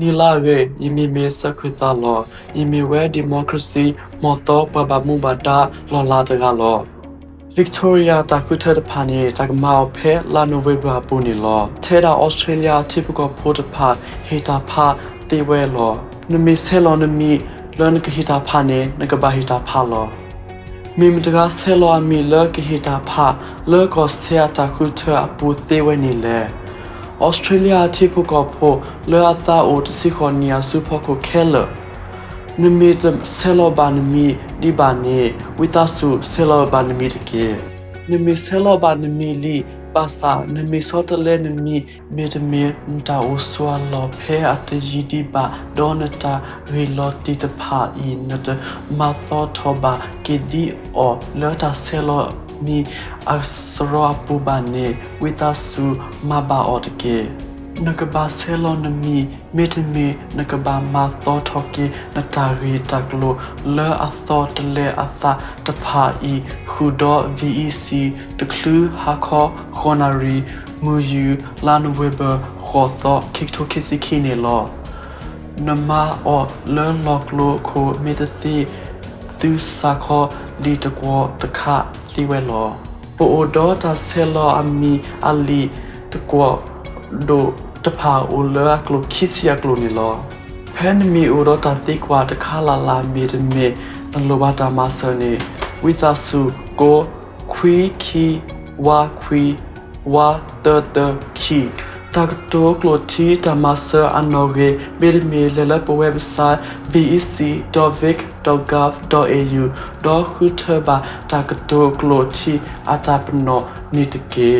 နီလာရေယမီမေစခွေတာလောယမီဝဲဒီမိုကရေစီမော်တော်ပပမှုဘာတာလောလာတကလော Victoria တာခုထတဲ့ဖာနေတကမောက်ဖဲလာနိုဝေဘာပူနီလောထဲတာ Australia typical ဖို့တဖာဟေတာဖာတေဝဲလောနမီဆဲလောနမီလွန်ကဟေတာဖာနေနကဘာဟေတာဖာလောမိမတကဆဲလောမီလကဟေတာဖာလောကဆဲတာခုထအပူသေးဝဲနီလေ ဩစတြေးလျတိဖကဖို့လောအသာအိုတစီခေါနီယာစုဖကိုခဲလနမီတဆဲလောဘာနမီဒီဘာနေဝိသဆုဆဲလောဘာနမီတကေနမီဆဲလောဘာနမီလီပါစာနမီစောတလဲနမီမေတမီမတာအိုဆွာလောဖဲအတဂျီဒီဘာဒေါနတာရီလောတီတဖာအီနတမာသောထောဘာကေဒီအောလောတာဆဲလော ni asra pubane witasu maba otke nakaba selo nami metme nakaba ma tho thoke natari taklo le atho tle atha tapha i khudo vec taklu hakho khonari muyu lanweber khotho kikto kisiki ne lo nama o le loklo ko metasi tu sakho li takwo takha စီဝဲလောပိုအိုဒေါ်တာဆဲလောအမီအလီတကွာဒိုတဖာအိုလာကလိုခိစီယကလိုနီလောဖန်မီအိုဒေါ်တာတိကွာတခါလာလာမီတမေတလိုဘာတာမဆာနေဝိသဆုကိုခွီခီဝါခွီဝါတတခီတာကတိုကလိုတီတမဆာအနော်ဂေမေရမီလလပဝက်ဆိုက် vec.vic.gov.au ဒေါ် ခုထဘာတာကတိုကလိုတီအတာပနောနိတကေ